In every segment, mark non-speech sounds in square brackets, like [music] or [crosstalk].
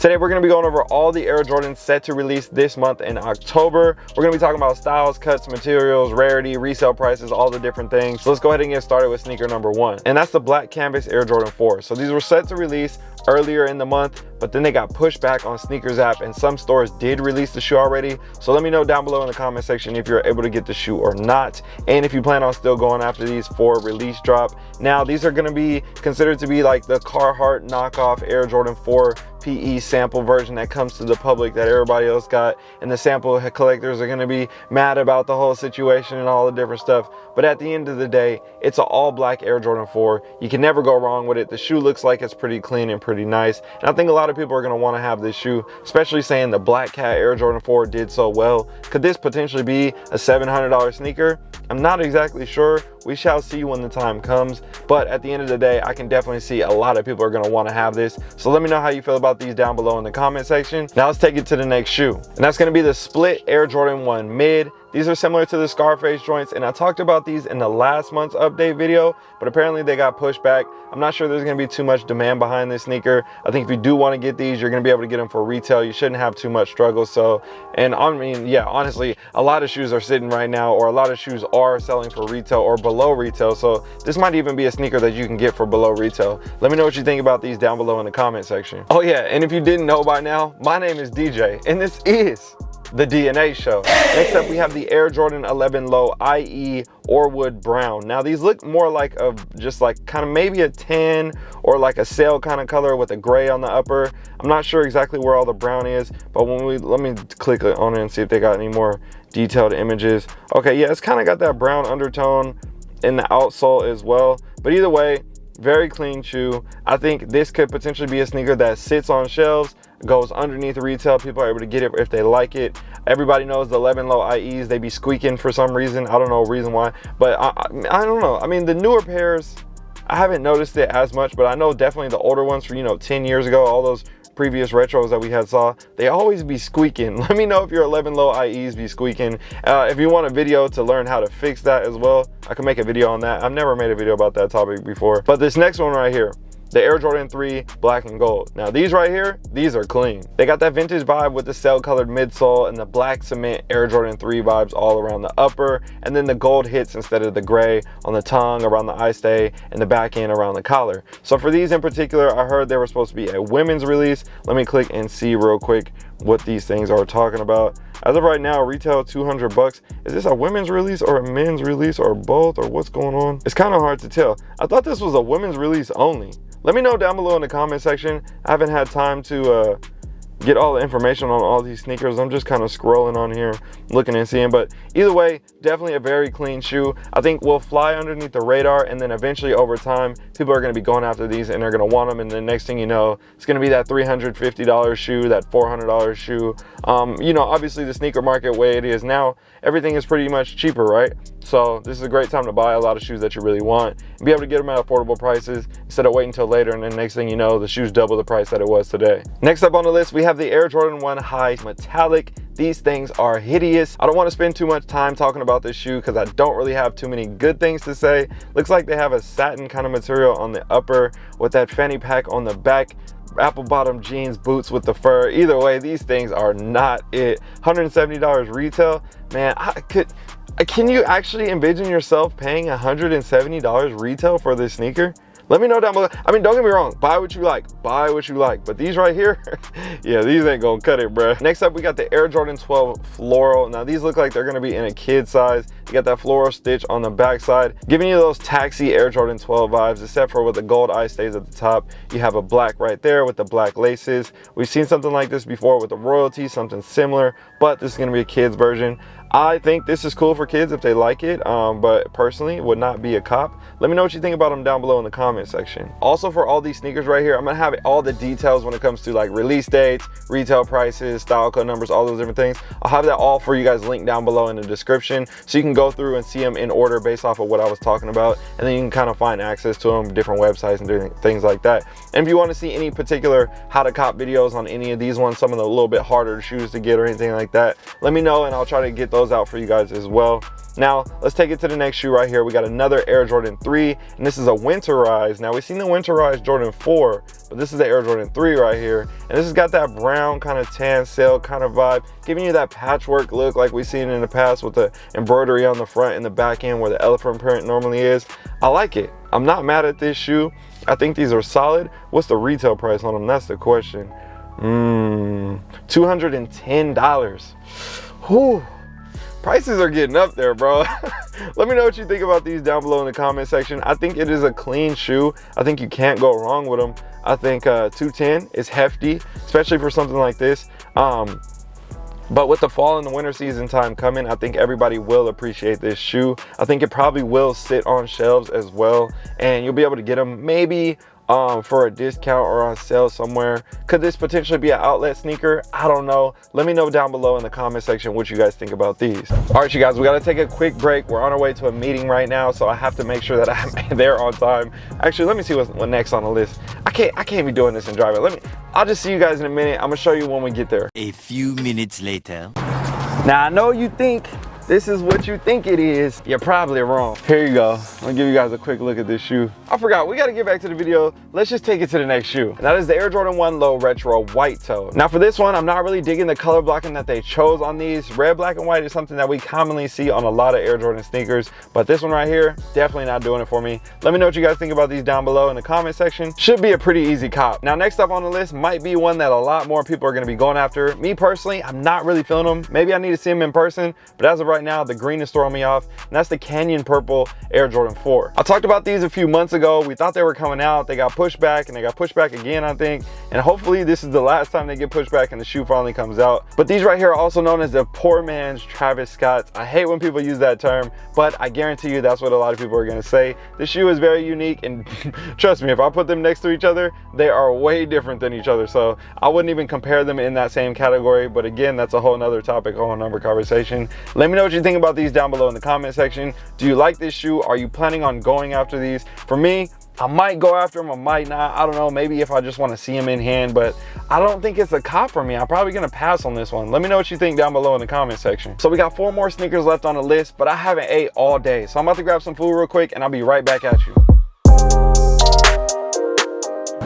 Today we're going to be going over all the Air Jordans set to release this month in October. We're going to be talking about styles, cuts, materials, rarity, resale prices, all the different things. So let's go ahead and get started with sneaker number one. And that's the black canvas Air Jordan 4. So these were set to release earlier in the month, but then they got pushed back on sneakers app and some stores did release the shoe already. So let me know down below in the comment section if you're able to get the shoe or not. And if you plan on still going after these for release drop. Now, these are gonna be considered to be like the Carhartt knockoff Air Jordan 4 PE sample version that comes to the public that everybody else got and the sample collectors are going to be mad about the whole situation and all the different stuff. But at the end of the day it's an all black Air Jordan 4 you can never go wrong with it. The shoe looks like it's pretty clean and pretty nice. And I think a lot of people are going to want to have this shoe especially saying the Black Cat Air Jordan 4 did so well. Could this potentially be a $700 sneaker? I'm not exactly sure we shall see when the time comes but at the end of the day I can definitely see a lot of people are going to want to have this so let me know how you feel about these down below in the comment section. Now let's take it to the next shoe. And that's gonna be the split Air Jordan 1 mid. These are similar to the Scarface joints and I talked about these in the last month's update video, but apparently they got pushed back. I'm not sure there's gonna be too much demand behind this sneaker. I think if you do wanna get these, you're gonna be able to get them for retail. You shouldn't have too much struggle. So, and I mean, yeah, honestly, a lot of shoes are sitting right now or a lot of shoes are selling for retail or below retail. So this might even be a sneaker that you can get for below retail. Let me know what you think about these down below in the comment section. Oh yeah, and if you didn't know by now, my name is DJ and this is the DNA show. Next up, we have the Air Jordan 11 Low IE Orewood Brown. Now these look more like a, just like kind of maybe a tan or like a sail kind of color with a gray on the upper. I'm not sure exactly where all the brown is, but when we, let me click on it and see if they got any more detailed images. Okay, yeah, it's kind of got that brown undertone in the outsole as well. But either way, very clean shoe. I think this could potentially be a sneaker that sits on shelves goes underneath retail. People are able to get it if they like it. Everybody knows the 11 low ies they be squeaking for some reason. I don't know reason why but I, I, I don't know. I mean the newer pairs i haven't noticed it as much but i know definitely the older ones for you know 10 years ago all those previous retros that we had saw they always be squeaking. [laughs] Let me know if your 11 low ies be squeaking. Uh, if you want a video to learn how to fix that as well i can make a video on that. I've never made a video about that topic before. But this next one right here the Air Jordan 3 black and gold. Now these right here, these are clean. They got that vintage vibe with the cell colored midsole and the black cement Air Jordan 3 vibes all around the upper and then the gold hits instead of the gray on the tongue around the eye stay and the back end around the collar. So for these in particular, I heard they were supposed to be a women's release. Let me click and see real quick what these things are talking about. As of right now, retail 200 bucks. Is this a women's release or a men's release or both or what's going on? It's kind of hard to tell. I thought this was a women's release only. Let me know down below in the comment section. I haven't had time to uh, get all the information on all these sneakers. I'm just kind of scrolling on here, looking and seeing. But either way, definitely a very clean shoe. I think will fly underneath the radar and then eventually over time, people are going to be going after these and they're going to want them. And the next thing you know, it's going to be that $350 shoe, that $400 shoe. Um, you know, obviously the sneaker market way it is now, everything is pretty much cheaper, right? So this is a great time to buy a lot of shoes that you really want and be able to get them at affordable prices instead of waiting until later and then next thing you know, the shoe's double the price that it was today. Next up on the list, we have the Air Jordan 1 High Metallic. These things are hideous. I don't want to spend too much time talking about this shoe because I don't really have too many good things to say. Looks like they have a satin kind of material on the upper with that fanny pack on the back apple bottom jeans boots with the fur either way these things are not it 170 dollars retail man i could can you actually envision yourself paying $170 retail for this sneaker? Let me know down below. I mean, don't get me wrong, buy what you like, buy what you like. But these right here, [laughs] yeah, these ain't gonna cut it, bro. Next up, we got the Air Jordan 12 Floral. Now, these look like they're gonna be in a kid size. You got that floral stitch on the backside, giving you those taxi Air Jordan 12 vibes, except for with the gold eye stays at the top. You have a black right there with the black laces. We've seen something like this before with the royalty, something similar, but this is gonna be a kid's version. I think this is cool for kids if they like it, um, but personally would not be a cop. Let me know what you think about them down below in the comment section. Also for all these sneakers right here, I'm gonna have all the details when it comes to like release dates, retail prices, style code numbers, all those different things. I'll have that all for you guys linked down below in the description so you can go through and see them in order based off of what I was talking about. And then you can kind of find access to them, different websites and different things like that. And if you wanna see any particular how to cop videos on any of these ones, some of the little bit harder shoes to get or anything like that, let me know and I'll try to get those out for you guys as well. Now, let's take it to the next shoe right here. We got another Air Jordan 3, and this is a winterize. Now, we've seen the winterize Jordan 4, but this is the Air Jordan 3 right here. And this has got that brown kind of tan sail kind of vibe, giving you that patchwork look like we've seen in the past with the embroidery on the front and the back end where the elephant print normally is. I like it. I'm not mad at this shoe. I think these are solid. What's the retail price on them? That's the question. Mmm, $210. Whew prices are getting up there bro. [laughs] Let me know what you think about these down below in the comment section. I think it is a clean shoe. I think you can't go wrong with them i think uh 210 is hefty especially for something like this. Um but with the fall and the winter season time coming i think everybody will appreciate this shoe. I think it probably will sit on shelves as well and you'll be able to get them maybe um, for a discount or on sale somewhere. Could this potentially be an outlet sneaker? I don't know. Let me know down below in the comment section what you guys think about these. All right, you guys, we got to take a quick break. We're on our way to a meeting right now, so I have to make sure that I'm [laughs] there on time. Actually, let me see what's what next on the list. I can't, I can't be doing this and driving. Let me, I'll just see you guys in a minute. I'm gonna show you when we get there. A few minutes later. Now, I know you think this is what you think it is, you're probably wrong. Here you go. I'm gonna give you guys a quick look at this shoe. I forgot, we gotta get back to the video. Let's just take it to the next shoe. And that is the Air Jordan 1 Low Retro White Toe. Now for this one, I'm not really digging the color blocking that they chose on these. Red, black, and white is something that we commonly see on a lot of Air Jordan sneakers, but this one right here, definitely not doing it for me. Let me know what you guys think about these down below in the comment section. Should be a pretty easy cop. Now next up on the list might be one that a lot more people are gonna be going after. Me personally, I'm not really feeling them. Maybe I need to see them in person, but as of right now, the green is throwing me off, and that's the Canyon Purple Air Jordan 4. I talked about these a few months ago. We thought they were coming out. They got pushed back, and they got pushed back again, I think. And hopefully this is the last time they get pushed back and the shoe finally comes out. But these right here are also known as the poor man's Travis Scott. I hate when people use that term, but I guarantee you that's what a lot of people are gonna say. The shoe is very unique, and [laughs] trust me, if I put them next to each other, they are way different than each other. So I wouldn't even compare them in that same category. But again, that's a whole nother topic, whole number conversation. Let me know what you think about these down below in the comment section. Do you like this shoe? Are you planning on going after these? For me, I might go after them, I might not. I don't know, maybe if I just want to see them in hand, but I don't think it's a cop for me. I'm probably going to pass on this one. Let me know what you think down below in the comment section. So we got four more sneakers left on the list, but I haven't ate all day. So I'm about to grab some food real quick and I'll be right back at you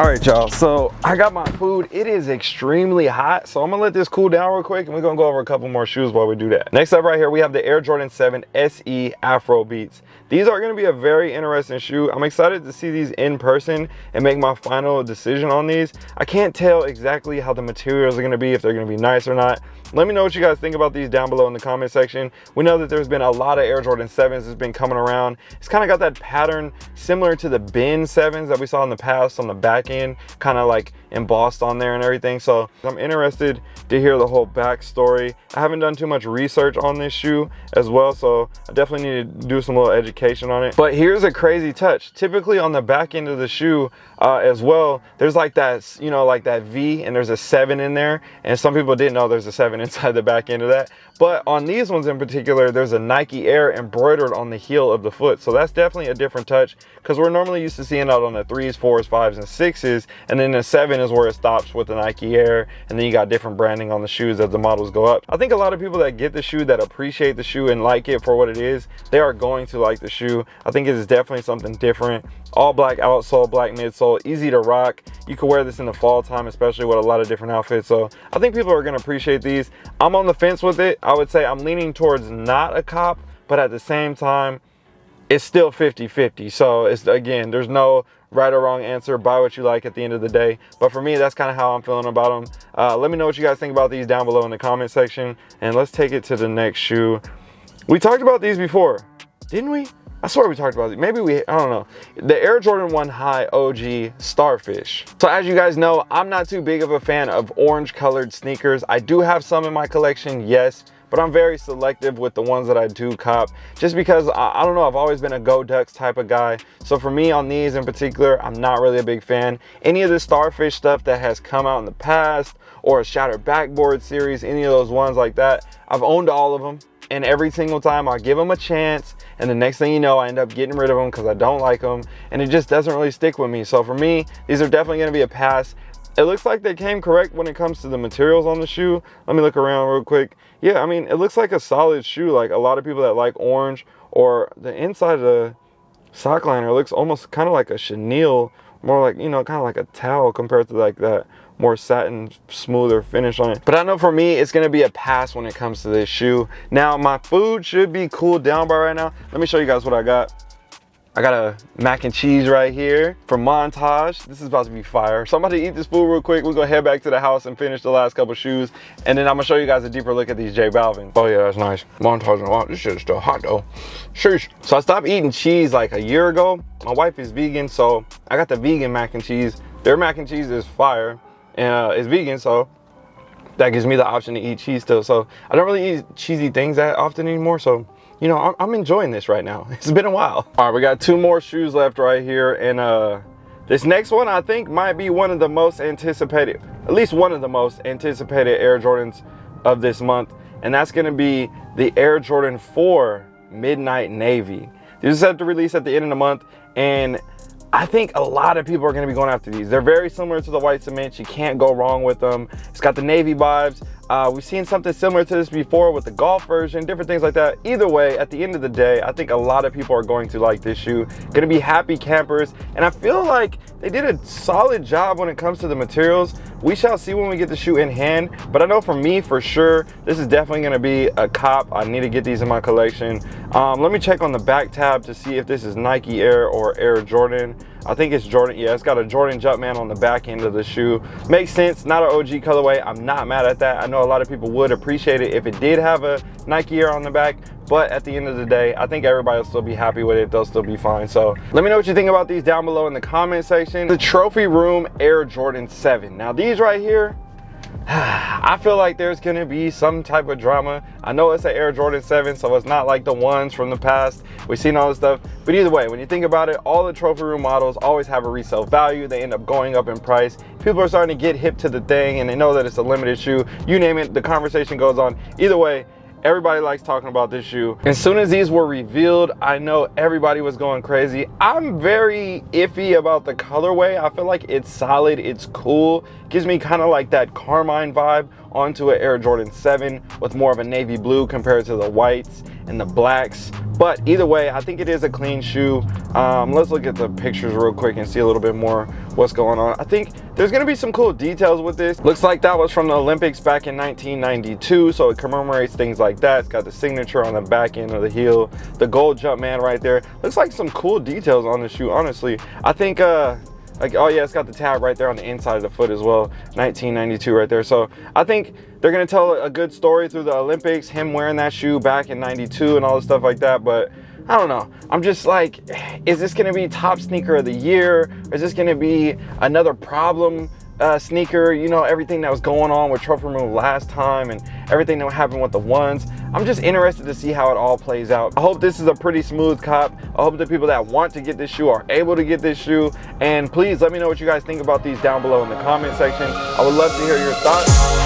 all right y'all. So i got my food. It is extremely hot. So i'm gonna let this cool down real quick and we're gonna go over a couple more shoes while we do that. Next up right here we have the air jordan 7 se afro beats. These are going to be a very interesting shoe. I'm excited to see these in person and make my final decision on these. I can't tell exactly how the materials are going to be if they're going to be nice or not. Let me know what you guys think about these down below in the comment section. We know that there's been a lot of air jordan 7s that's been coming around. It's kind of got that pattern similar to the Ben 7s that we saw in the past on the back end kind of like embossed on there and everything. So i'm interested to hear the whole backstory. I haven't done too much research on this shoe as well so i definitely need to do some little education on it. But here's a crazy touch. Typically on the back end of the shoe uh, as well there's like that you know like that v and there's a seven in there. And some people didn't know there's a seven [laughs] inside the back end of that. But on these ones in particular there's a nike air embroidered on the heel of the foot. So that's definitely a different touch because we're normally used to seeing out on the threes fours fives and sixes and then the seven is where it stops with the nike air and then you got different branding on the shoes as the models go up. I think a lot of people that get the shoe that appreciate the shoe and like it for what it is they are going to like the shoe. I think it is definitely something different. All black outsole black midsole easy to rock. You can wear this in the fall time especially with a lot of different outfits. So i think people are going to appreciate these. I'm on the fence with it. I would say i'm leaning towards not a cop but at the same time it's still 50 50 so it's again there's no right or wrong answer buy what you like at the end of the day but for me that's kind of how i'm feeling about them uh, let me know what you guys think about these down below in the comment section and let's take it to the next shoe we talked about these before didn't we I swear we talked about it. Maybe we, I don't know. The Air Jordan 1 High OG Starfish. So as you guys know, I'm not too big of a fan of orange colored sneakers. I do have some in my collection, yes, but I'm very selective with the ones that I do cop just because I, I, don't know I've always been a go ducks type of guy. So for me on these in particular I'm not really a big fan. Any of the starfish stuff that has come out in the past or a shattered backboard series any of those ones like that I've owned all of them and every single time I give them a chance and the next thing you know I end up getting rid of them because I don't like them and it just doesn't really stick with me. So for me these are definitely going to be a pass it looks like they came correct when it comes to the materials on the shoe. Let me look around real quick. Yeah, I mean, it looks like a solid shoe. Like a lot of people that like orange or the inside of the sock liner looks almost kind of like a chenille, more like, you know, kind of like a towel compared to like that more satin, smoother finish on it. But I know for me, it's gonna be a pass when it comes to this shoe. Now, my food should be cooled down by right now. Let me show you guys what I got. I got a mac and cheese right here from Montage. This is about to be fire. So I'm about to eat this food real quick. We're gonna head back to the house and finish the last couple shoes. And then I'm gonna show you guys a deeper look at these J Balvin. Oh yeah, that's nice. Montage, wow, this shit is still hot though. Sheesh. So I stopped eating cheese like a year ago. My wife is vegan, so I got the vegan mac and cheese. Their mac and cheese is fire and uh, it's vegan, so that gives me the option to eat cheese still. So I don't really eat cheesy things that often anymore. So, you know, I'm, enjoying this right now. [laughs] It's been a while. All right, we got two more shoes left right here. And uh, this next one, I think might be one of the most anticipated, at least one of the most anticipated Air Jordans of this month. And that's gonna be the Air Jordan 4 Midnight Navy. This is set to release at the end of the month. And I think a lot of people are going to be going after these. They're very similar to the white cement. You can't go wrong with them. It's got the navy vibes. Uh, we've seen something similar to this before with the golf version, different things like that. Either way, at the end of the day, I think a lot of people are going to like this shoe. Gonna be happy campers. And I feel like they did a solid job when it comes to the materials. We shall see when we get the shoe in hand. But I know for me, for sure, this is definitely gonna be a cop. I need to get these in my collection. Um, let me check on the back tab to see if this is Nike Air or Air Jordan. I think it's Jordan. Yeah, it's got a Jordan Jumpman on the back end of the shoe. Makes sense. Not an OG colorway. I'm not mad at that. I know a lot of people would appreciate it if it did have a Nike Air on the back. But at the end of the day, I think everybody will still be happy with it. They'll still be fine. So let me know what you think about these down below in the comment section. The Trophy Room Air Jordan 7. Now these right here, [sighs] I feel like there's gonna be some type of drama. I know it's an Air Jordan 7, so it's not like the ones from the past. We've seen all this stuff. But either way, when you think about it, all the trophy room models always have a resale value. They end up going up in price. People are starting to get hip to the thing and they know that it's a limited shoe. You name it, the conversation goes on. Either way, Everybody likes talking about this shoe. As soon as these were revealed, I know everybody was going crazy. I'm very iffy about the colorway. I feel like it's solid, it's cool. Gives me kind of like that Carmine vibe onto an Air Jordan 7 with more of a navy blue compared to the whites and the blacks. But either way, I think it is a clean shoe. Um, let's look at the pictures real quick and see a little bit more what's going on. I think there's gonna be some cool details with this. Looks like that was from the Olympics back in 1992, so it commemorates things like that. It's got the signature on the back end of the heel, the gold jump man right there. Looks like some cool details on the shoe, honestly. I think uh, like oh yeah it's got the tab right there on the inside of the foot as well 1992 right there so i think they're gonna tell a good story through the olympics him wearing that shoe back in 92 and all the stuff like that but I don't know. I'm just like, is this gonna be top sneaker of the year? Is this gonna be another problem uh, sneaker, you know, everything that was going on with Trophy Room last time and everything that happened with the ones. I'm just interested to see how it all plays out. I hope this is a pretty smooth cop. I hope the people that want to get this shoe are able to get this shoe. And please let me know what you guys think about these down below in the comment section. I would love to hear your thoughts.